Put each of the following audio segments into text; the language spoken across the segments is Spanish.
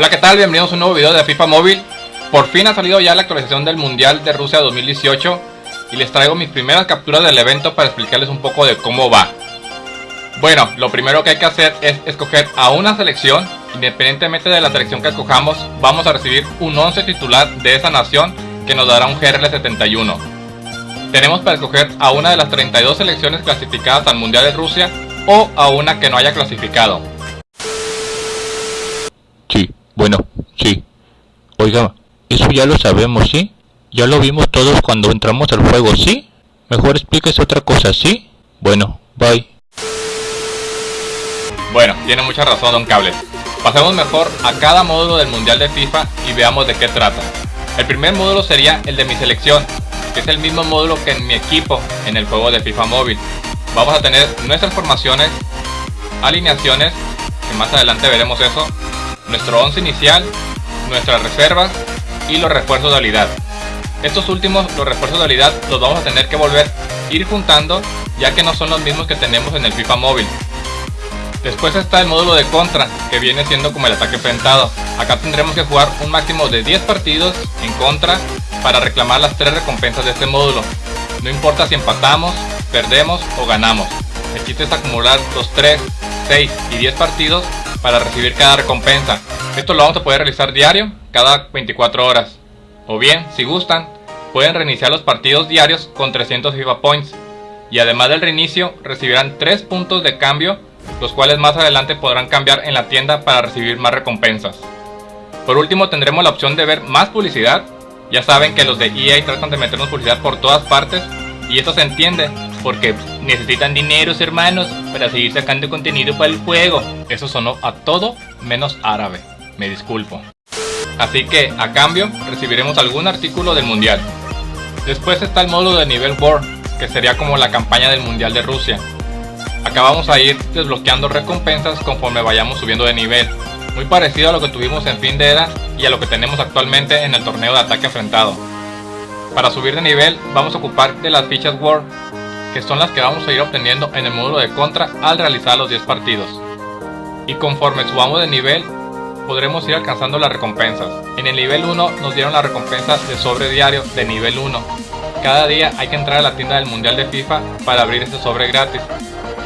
Hola qué tal, bienvenidos a un nuevo video de FIFA Móvil. Por fin ha salido ya la actualización del Mundial de Rusia 2018 Y les traigo mis primeras capturas del evento para explicarles un poco de cómo va. Bueno, lo primero que hay que hacer es escoger a una selección. Independientemente de la selección que escojamos Vamos a recibir un 11 titular de esa nación que nos dará un GRL71 Tenemos para escoger a una de las 32 selecciones clasificadas al Mundial de Rusia O a una que no haya clasificado bueno, sí. Oiga, eso ya lo sabemos, ¿sí? Ya lo vimos todos cuando entramos al juego, ¿sí? Mejor explíquese otra cosa, ¿sí? Bueno, bye. Bueno, tiene mucha razón Don Cable. Pasemos mejor a cada módulo del Mundial de FIFA y veamos de qué trata. El primer módulo sería el de mi selección, que es el mismo módulo que en mi equipo en el juego de FIFA móvil. Vamos a tener nuestras formaciones, alineaciones, que más adelante veremos eso, nuestro 11 inicial, nuestras reservas y los refuerzos de habilidad. Estos últimos, los refuerzos de habilidad, los vamos a tener que volver ir juntando ya que no son los mismos que tenemos en el FIFA móvil. Después está el módulo de contra, que viene siendo como el ataque enfrentado. Acá tendremos que jugar un máximo de 10 partidos en contra para reclamar las 3 recompensas de este módulo. No importa si empatamos, perdemos o ganamos. El chiste es acumular los 3, 6 y 10 partidos para recibir cada recompensa. Esto lo vamos a poder realizar diario, cada 24 horas. O bien, si gustan, pueden reiniciar los partidos diarios con 300 FIFA Points. Y además del reinicio, recibirán 3 puntos de cambio, los cuales más adelante podrán cambiar en la tienda para recibir más recompensas. Por último tendremos la opción de ver más publicidad. Ya saben que los de EA tratan de meternos publicidad por todas partes y esto se entiende porque necesitan dineros hermanos para seguir sacando contenido para el juego. Eso sonó a todo menos árabe, me disculpo. Así que a cambio recibiremos algún artículo del mundial. Después está el módulo de nivel World, que sería como la campaña del mundial de Rusia. Acá vamos a ir desbloqueando recompensas conforme vayamos subiendo de nivel, muy parecido a lo que tuvimos en fin de era y a lo que tenemos actualmente en el torneo de ataque enfrentado. Para subir de nivel vamos a ocupar de las fichas World que son las que vamos a ir obteniendo en el módulo de contra al realizar los 10 partidos. Y conforme subamos de nivel, podremos ir alcanzando las recompensas. En el nivel 1 nos dieron la recompensa de sobre diario de nivel 1. Cada día hay que entrar a la tienda del Mundial de FIFA para abrir ese sobre gratis.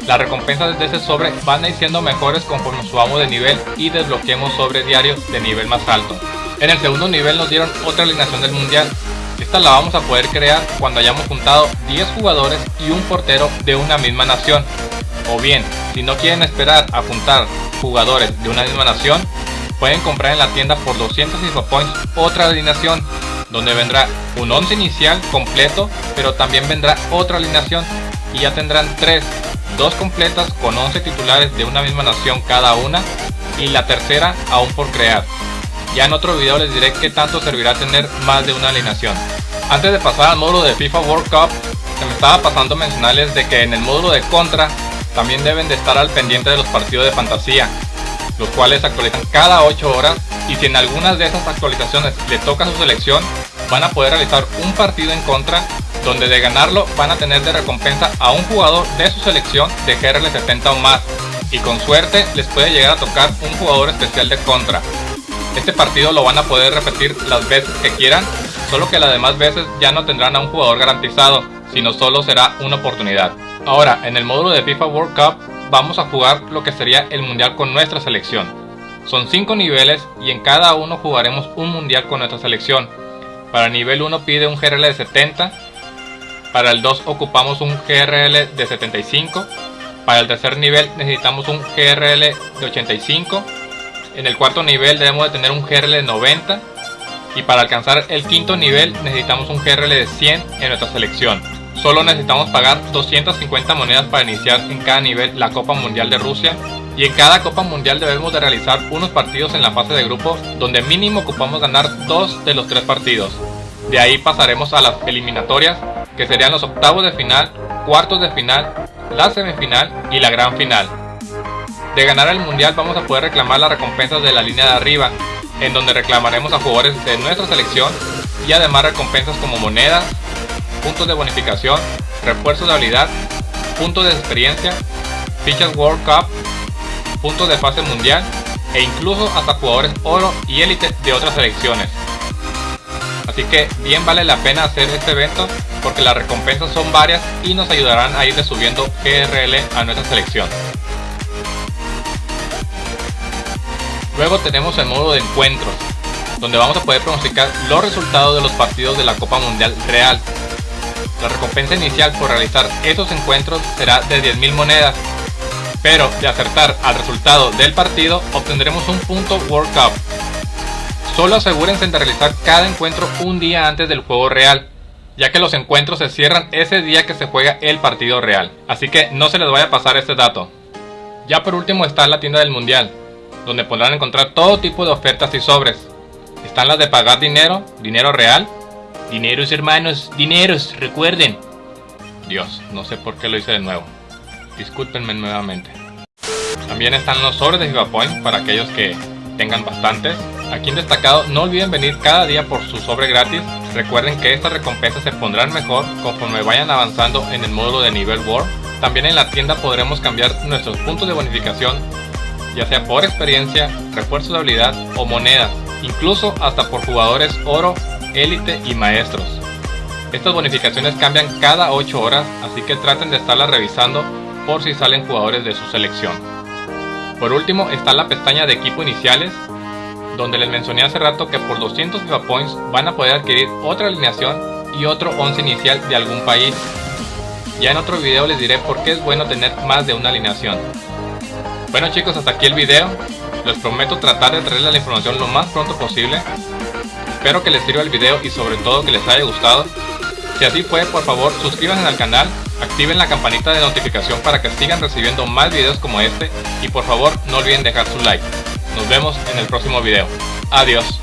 Las recompensas de ese sobre van a ir siendo mejores conforme subamos de nivel y desbloqueemos sobre diario de nivel más alto. En el segundo nivel nos dieron otra alineación del Mundial esta la vamos a poder crear cuando hayamos juntado 10 jugadores y un portero de una misma nación. O bien, si no quieren esperar a juntar jugadores de una misma nación, pueden comprar en la tienda por 200 Points otra alineación, donde vendrá un 11 inicial completo, pero también vendrá otra alineación y ya tendrán 3, dos completas con 11 titulares de una misma nación cada una y la tercera aún por crear. Ya en otro video les diré qué tanto servirá tener más de una alineación. Antes de pasar al módulo de FIFA World Cup, se me estaba pasando mencionarles de que en el módulo de contra también deben de estar al pendiente de los partidos de fantasía, los cuales actualizan cada 8 horas y si en algunas de esas actualizaciones le toca su selección, van a poder realizar un partido en contra donde de ganarlo van a tener de recompensa a un jugador de su selección de GRL 70 o más y con suerte les puede llegar a tocar un jugador especial de contra. Este partido lo van a poder repetir las veces que quieran, solo que las demás veces ya no tendrán a un jugador garantizado, sino solo será una oportunidad. Ahora, en el módulo de FIFA World Cup vamos a jugar lo que sería el mundial con nuestra selección. Son 5 niveles y en cada uno jugaremos un mundial con nuestra selección. Para el nivel 1 pide un GRL de 70, para el 2 ocupamos un GRL de 75, para el tercer nivel necesitamos un GRL de 85 en el cuarto nivel debemos de tener un GRL de 90 y para alcanzar el quinto nivel necesitamos un GRL de 100 en nuestra selección. Solo necesitamos pagar 250 monedas para iniciar en cada nivel la Copa Mundial de Rusia y en cada Copa Mundial debemos de realizar unos partidos en la fase de grupo donde mínimo ocupamos ganar dos de los tres partidos. De ahí pasaremos a las eliminatorias que serían los octavos de final, cuartos de final, la semifinal y la gran final. De ganar el mundial vamos a poder reclamar las recompensas de la línea de arriba, en donde reclamaremos a jugadores de nuestra selección y además recompensas como monedas, puntos de bonificación, refuerzos de habilidad, puntos de experiencia, fichas World Cup, puntos de fase mundial e incluso hasta jugadores oro y élite de otras selecciones. Así que bien vale la pena hacer este evento porque las recompensas son varias y nos ayudarán a ir subiendo GRL a nuestra selección. Luego tenemos el modo de encuentros, donde vamos a poder pronosticar los resultados de los partidos de la Copa Mundial Real. La recompensa inicial por realizar esos encuentros será de 10.000 monedas, pero de acertar al resultado del partido obtendremos un punto World Cup. Solo asegúrense de realizar cada encuentro un día antes del juego real, ya que los encuentros se cierran ese día que se juega el partido real, así que no se les vaya a pasar este dato. Ya por último está la tienda del mundial, donde podrán encontrar todo tipo de ofertas y sobres, están las de pagar dinero, dinero real. Dineros hermanos, dineros, recuerden. Dios, no sé por qué lo hice de nuevo. Discúlpenme nuevamente. También están los sobres de FIFA Point para aquellos que tengan bastantes. Aquí en destacado no olviden venir cada día por su sobre gratis. Recuerden que estas recompensas se pondrán mejor conforme vayan avanzando en el módulo de nivel War. También en la tienda podremos cambiar nuestros puntos de bonificación, ya sea por experiencia, refuerzos de habilidad o monedas incluso hasta por jugadores oro, élite y maestros. Estas bonificaciones cambian cada 8 horas, así que traten de estarlas revisando por si salen jugadores de su selección. Por último está la pestaña de equipo iniciales, donde les mencioné hace rato que por 200 FIFA Points van a poder adquirir otra alineación y otro 11 inicial de algún país. Ya en otro video les diré por qué es bueno tener más de una alineación. Bueno chicos, hasta aquí el video. Les prometo tratar de traerles la información lo más pronto posible. Espero que les sirva el video y sobre todo que les haya gustado. Si así fue, por favor suscríbanse al canal, activen la campanita de notificación para que sigan recibiendo más videos como este y por favor no olviden dejar su like. Nos vemos en el próximo video. Adiós.